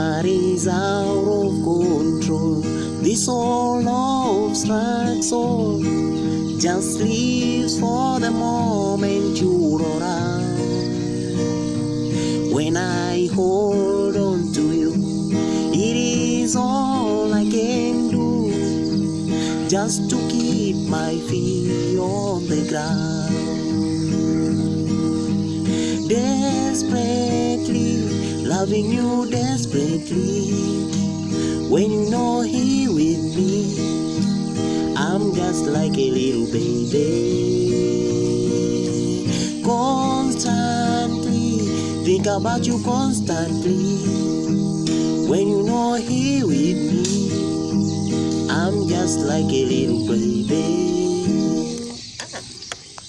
That is out of control. This all love strikes all. Just leaves for the moment you're around. When I hold on to you, it is all I can do. Just to keep my feet on the ground. Desperate loving you desperately when you're not here with me. I'm just like a little baby. Constantly think about you constantly when you're not here with me. I'm just like a little baby.